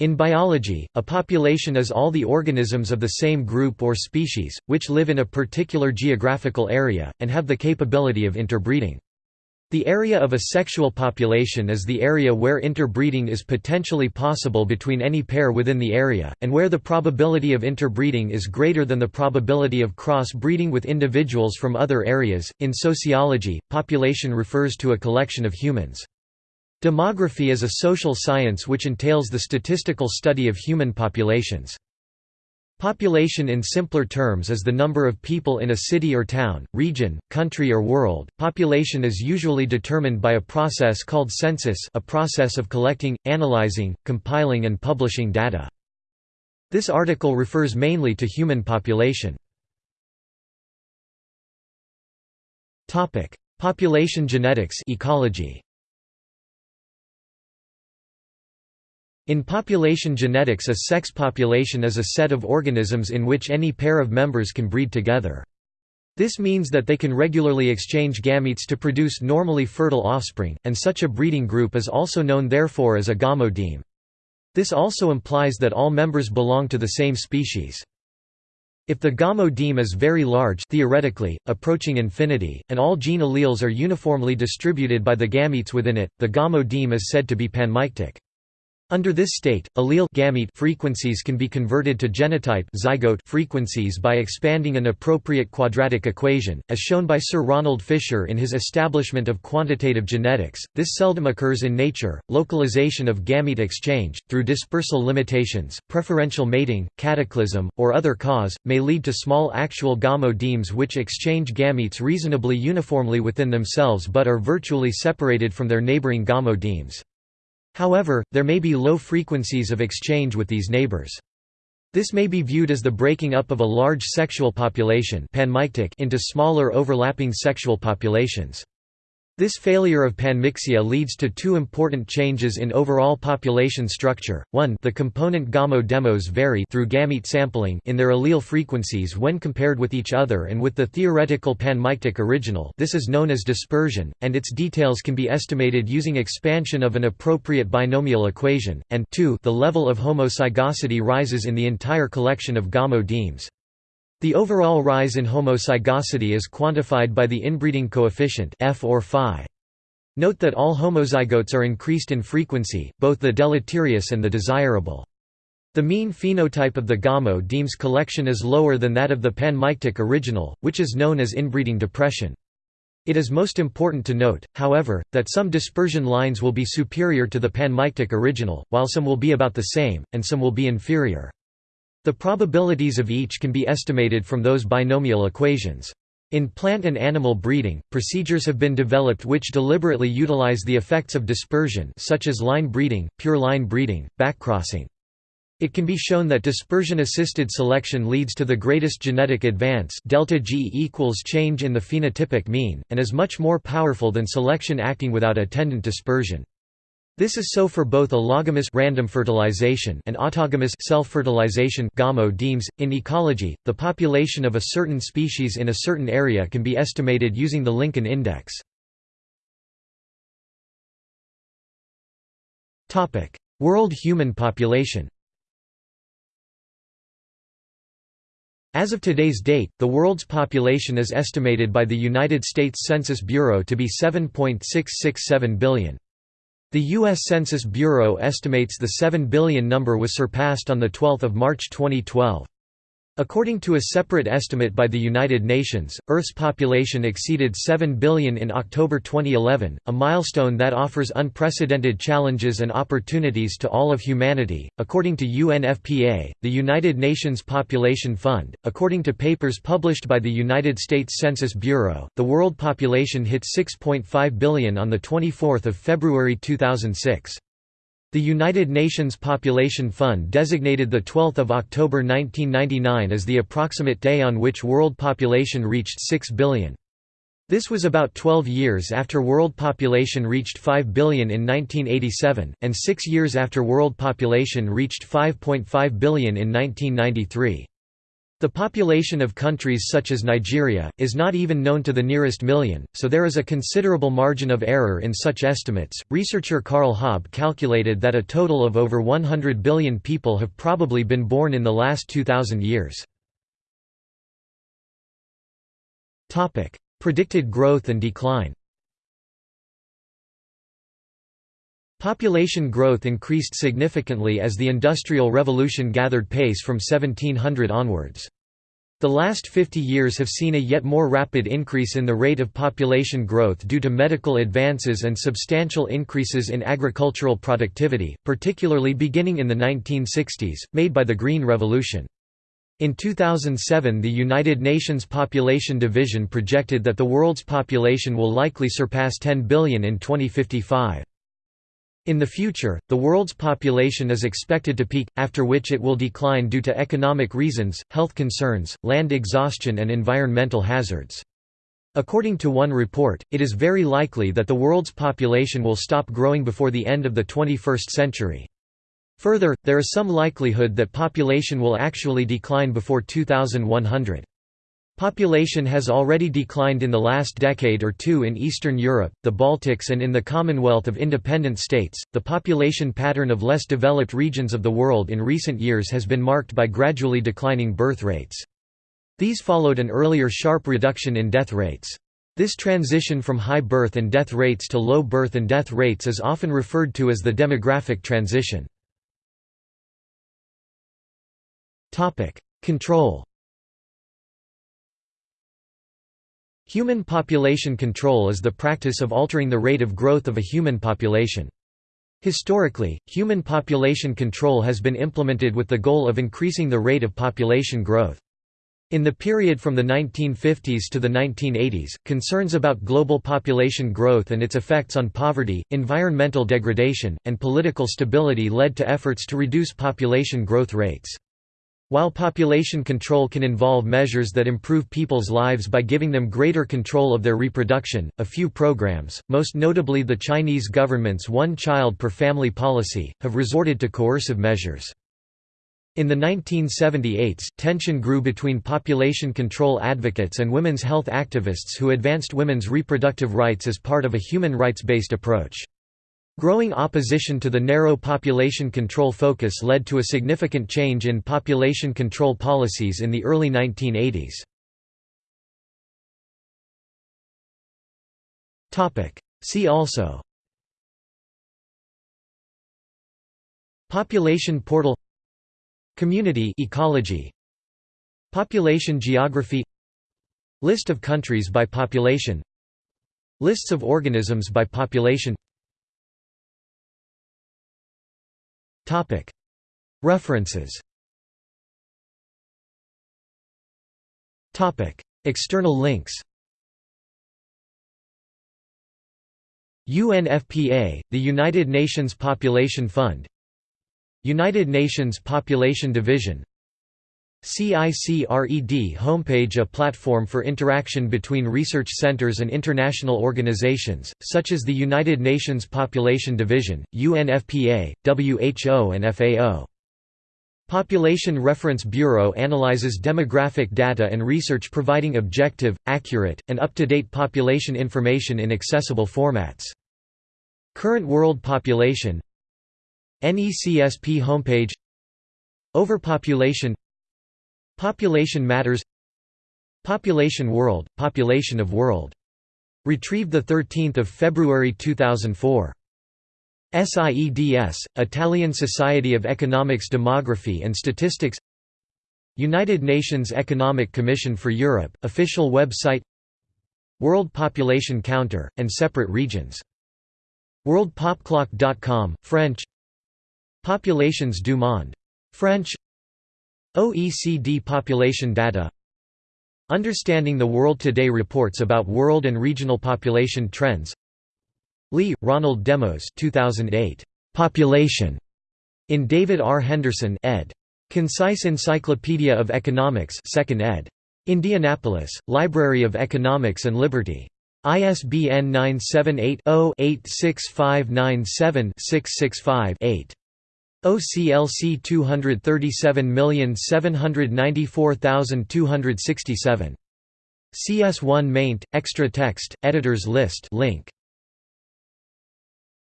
In biology, a population is all the organisms of the same group or species, which live in a particular geographical area, and have the capability of interbreeding. The area of a sexual population is the area where interbreeding is potentially possible between any pair within the area, and where the probability of interbreeding is greater than the probability of cross-breeding with individuals from other areas. In sociology, population refers to a collection of humans. Demography is a social science which entails the statistical study of human populations. Population in simpler terms is the number of people in a city or town, region, country or world. Population is usually determined by a process called census, a process of collecting, analyzing, compiling and publishing data. This article refers mainly to human population. Topic: Population genetics, ecology. In population genetics a sex population is a set of organisms in which any pair of members can breed together. This means that they can regularly exchange gametes to produce normally fertile offspring, and such a breeding group is also known therefore as a gamodeme. This also implies that all members belong to the same species. If the gamodeme is very large theoretically, approaching infinity, and all gene alleles are uniformly distributed by the gametes within it, the gamodeme is said to be panmictic. Under this state, allele gamete frequencies can be converted to genotype zygote frequencies by expanding an appropriate quadratic equation, as shown by Sir Ronald Fisher in his establishment of quantitative genetics. This seldom occurs in nature. Localization of gamete exchange, through dispersal limitations, preferential mating, cataclysm, or other cause, may lead to small actual gamodemes which exchange gametes reasonably uniformly within themselves but are virtually separated from their neighboring gamodemes. However, there may be low frequencies of exchange with these neighbors. This may be viewed as the breaking up of a large sexual population into smaller overlapping sexual populations. This failure of panmixia leads to two important changes in overall population structure. One, the component gamodemes vary through gamete sampling in their allele frequencies when compared with each other and with the theoretical panmictic original. This is known as dispersion, and its details can be estimated using expansion of an appropriate binomial equation. And two, the level of homozygosity rises in the entire collection of gamodemes. The overall rise in homozygosity is quantified by the inbreeding coefficient F or phi. Note that all homozygotes are increased in frequency, both the deleterious and the desirable. The mean phenotype of the gamodemes collection is lower than that of the panmictic original, which is known as inbreeding depression. It is most important to note, however, that some dispersion lines will be superior to the panmictic original, while some will be about the same, and some will be inferior. The probabilities of each can be estimated from those binomial equations. In plant and animal breeding, procedures have been developed which deliberately utilize the effects of dispersion such as line breeding, pure line breeding, backcrossing. It can be shown that dispersion-assisted selection leads to the greatest genetic advance delta G equals change in the phenotypic mean, and is much more powerful than selection acting without attendant dispersion. This is so for both allogamous random fertilization and autogamous self-fertilization gamodemes. In ecology, the population of a certain species in a certain area can be estimated using the Lincoln index. World human population. As of today's date, the world's population is estimated by the United States Census Bureau to be 7.667 billion. The U.S. Census Bureau estimates the 7 billion number was surpassed on 12 March 2012. According to a separate estimate by the United Nations, Earth's population exceeded 7 billion in October 2011, a milestone that offers unprecedented challenges and opportunities to all of humanity. According to UNFPA, the United Nations Population Fund, according to papers published by the United States Census Bureau, the world population hit 6.5 billion on the 24th of February 2006. The United Nations Population Fund designated 12 October 1999 as the approximate day on which world population reached 6 billion. This was about 12 years after world population reached 5 billion in 1987, and six years after world population reached 5.5 billion in 1993. The population of countries such as Nigeria, is not even known to the nearest million, so there is a considerable margin of error in such estimates. Researcher Carl Haub calculated that a total of over 100 billion people have probably been born in the last 2,000 years. Predicted growth and decline Population growth increased significantly as the Industrial Revolution gathered pace from 1700 onwards. The last 50 years have seen a yet more rapid increase in the rate of population growth due to medical advances and substantial increases in agricultural productivity, particularly beginning in the 1960s, made by the Green Revolution. In 2007 the United Nations Population Division projected that the world's population will likely surpass 10 billion in 2055. In the future, the world's population is expected to peak, after which it will decline due to economic reasons, health concerns, land exhaustion and environmental hazards. According to one report, it is very likely that the world's population will stop growing before the end of the 21st century. Further, there is some likelihood that population will actually decline before 2100. Population has already declined in the last decade or two in Eastern Europe, the Baltics, and in the Commonwealth of Independent States. The population pattern of less developed regions of the world in recent years has been marked by gradually declining birth rates. These followed an earlier sharp reduction in death rates. This transition from high birth and death rates to low birth and death rates is often referred to as the demographic transition. Control Human population control is the practice of altering the rate of growth of a human population. Historically, human population control has been implemented with the goal of increasing the rate of population growth. In the period from the 1950s to the 1980s, concerns about global population growth and its effects on poverty, environmental degradation, and political stability led to efforts to reduce population growth rates. While population control can involve measures that improve people's lives by giving them greater control of their reproduction, a few programs, most notably the Chinese government's one-child per family policy, have resorted to coercive measures. In the 1978s, tension grew between population control advocates and women's health activists who advanced women's reproductive rights as part of a human rights-based approach. Growing opposition to the narrow population control focus led to a significant change in population control policies in the early 1980s. See also Population portal Community ecology Population geography List of countries by population Lists of organisms by population References. External links. UNFPA, the United Nations Population Fund. United Nations Population Division CICRED homepage a platform for interaction between research centers and international organizations, such as the United Nations Population Division, UNFPA, WHO and FAO. Population Reference Bureau analyzes demographic data and research providing objective, accurate, and up-to-date population information in accessible formats. Current world population NECSP homepage Overpopulation Population Matters Population World, Population of World. Retrieved 13 February 2004. SIEDS, Italian Society of Economics Demography and Statistics United Nations Economic Commission for Europe, official website World Population Counter, and separate regions. WorldPopClock.com, French Populations du monde. French OECD population data Understanding the World Today reports about world and regional population trends Lee, Ronald Demos 2008. Population. In David R. Henderson ed. Concise Encyclopedia of Economics 2nd ed. Indianapolis, Library of Economics and Liberty. ISBN 978 0 86597 665 8. OCLC 237794267. CS1 maint, extra text, editors list link.